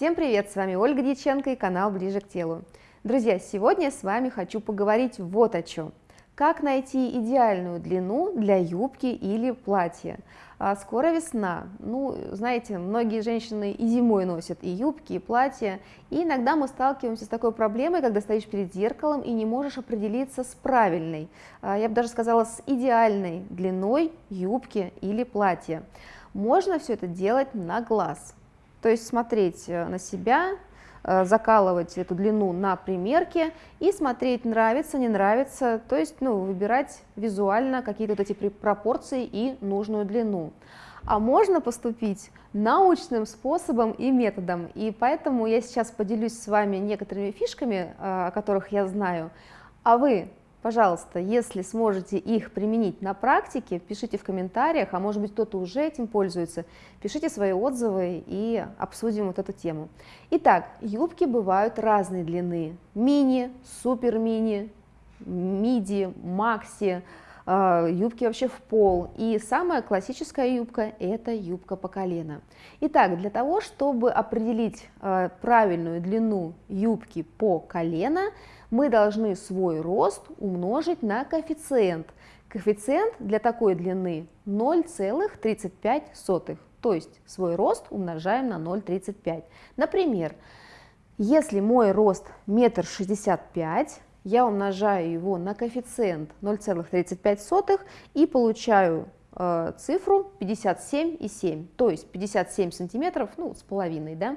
Всем привет, с вами Ольга Дьяченко и канал Ближе к телу. Друзья, сегодня с вами хочу поговорить вот о чем. Как найти идеальную длину для юбки или платья? А скоро весна. Ну, знаете, многие женщины и зимой носят и юбки, и платья. И иногда мы сталкиваемся с такой проблемой, когда стоишь перед зеркалом и не можешь определиться с правильной, а, я бы даже сказала, с идеальной длиной юбки или платья. Можно все это делать на глаз. То есть смотреть э, на себя, Э, закалывать эту длину на примерке и смотреть, нравится, не нравится, то есть ну, выбирать визуально какие-то вот эти пропорции и нужную длину. А можно поступить научным способом и методом, и поэтому я сейчас поделюсь с вами некоторыми фишками, э, о которых я знаю, а вы Пожалуйста, если сможете их применить на практике, пишите в комментариях, а может быть кто-то уже этим пользуется, пишите свои отзывы и обсудим вот эту тему. Итак, юбки бывают разной длины, мини, супер мини, миди, макси, юбки вообще в пол. И самая классическая юбка – это юбка по колено. Итак, для того, чтобы определить а, правильную длину юбки по колено, мы должны свой рост умножить на коэффициент. Коэффициент для такой длины 0,35, то есть свой рост умножаем на 0,35. Например, если мой рост метр шестьдесят пять, я умножаю его на коэффициент 0,35 и получаю э, цифру 57,7, то есть 57 сантиметров, ну, с половиной, да,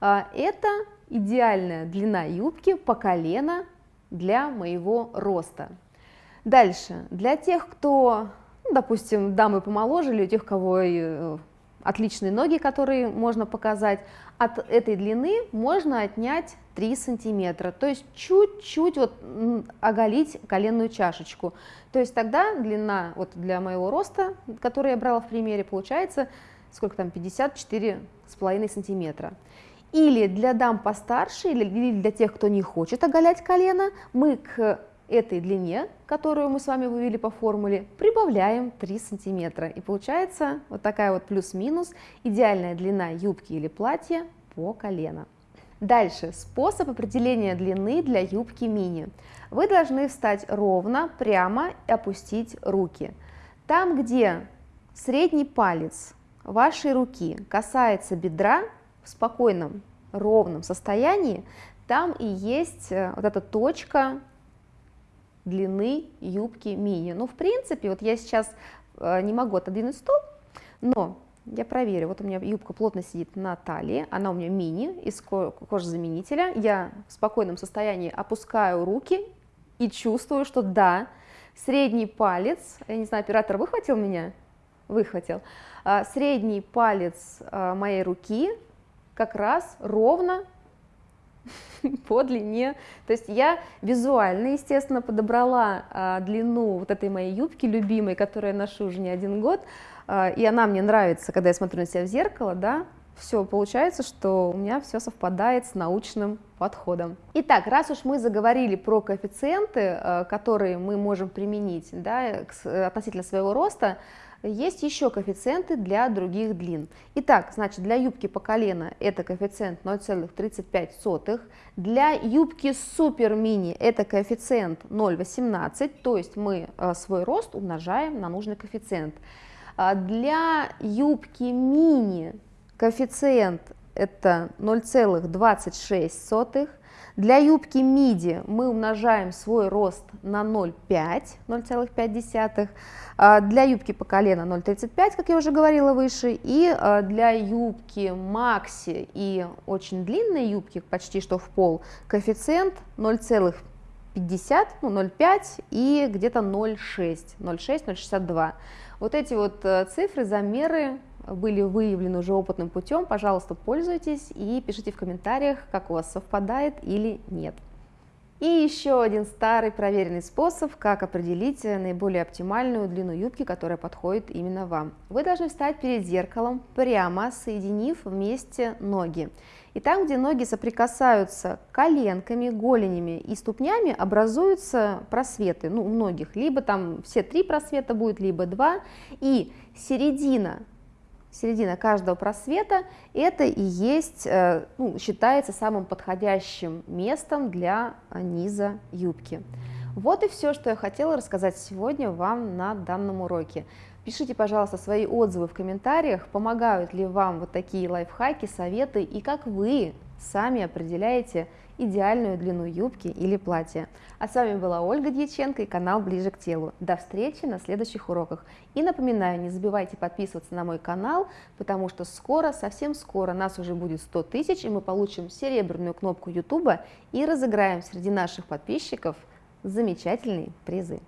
э, это идеальная длина юбки по колено для моего роста. Дальше, для тех, кто, ну, допустим, дамы помоложе, или у тех, кого э, отличные ноги, которые можно показать, от этой длины можно отнять 3 сантиметра, то есть чуть-чуть вот оголить коленную чашечку. То есть тогда длина вот для моего роста, который я брала в примере, получается сколько там, 54 с половиной сантиметра. Или для дам постарше, или для тех, кто не хочет оголять колено, мы к этой длине, которую мы с вами вывели по формуле, прибавляем 3 сантиметра. И получается вот такая вот плюс-минус идеальная длина юбки или платья по колено. Дальше, способ определения длины для юбки мини. Вы должны встать ровно, прямо и опустить руки. Там, где средний палец вашей руки касается бедра, в спокойном, ровном состоянии, там и есть э, вот эта точка длины юбки мини. Ну, в принципе, вот я сейчас э, не могу отодвинуть стол, но я проверю. Вот у меня юбка плотно сидит на талии, она у меня мини из кожезаменителя. Я в спокойном состоянии опускаю руки и чувствую, что да, средний палец, я не знаю, оператор выхватил меня? Выхватил. А, средний палец а, моей руки как раз ровно по длине. То есть я визуально, естественно, подобрала а, длину вот этой моей юбки любимой, которую я ношу уже не один год, а, и она мне нравится, когда я смотрю на себя в зеркало, да, все, получается, что у меня все совпадает с научным подходом. Итак, раз уж мы заговорили про коэффициенты, а, которые мы можем применить да, относительно своего роста, есть еще коэффициенты для других длин. Итак, значит, для юбки по колено это коэффициент 0,35, для юбки супер мини это коэффициент 0,18, то есть мы э, свой рост умножаем на нужный коэффициент. А для юбки мини коэффициент это 0,26, для юбки миди мы умножаем свой рост на 0,5, 0,5. А, для юбки по колено 0,35, как я уже говорила выше. И а, для юбки макси и очень длинной юбки, почти что в пол, коэффициент 0,50, ну 0,5 и где-то 0,6, 0,6, 0,62. Вот эти вот э, цифры, замеры были выявлены уже опытным путем, пожалуйста, пользуйтесь и пишите в комментариях, как у вас совпадает или нет. И еще один старый проверенный способ, как определить наиболее оптимальную длину юбки, которая подходит именно вам. Вы должны встать перед зеркалом прямо, соединив вместе ноги. И там, где ноги соприкасаются коленками, голенями и ступнями, образуются просветы, ну, у многих, либо там все три просвета будет, либо два, и середина середина каждого просвета, это и есть, э, ну, считается самым подходящим местом для низа юбки. Вот и все, что я хотела рассказать сегодня вам на данном уроке. Пишите, пожалуйста, свои отзывы в комментариях, помогают ли вам вот такие лайфхаки, советы и как вы сами определяете идеальную длину юбки или платья. А с вами была Ольга Дьяченко и канал Ближе к телу. До встречи на следующих уроках. И напоминаю, не забывайте подписываться на мой канал, потому что скоро, совсем скоро нас уже будет 100 тысяч, и мы получим серебряную кнопку YouTube и разыграем среди наших подписчиков замечательные призы.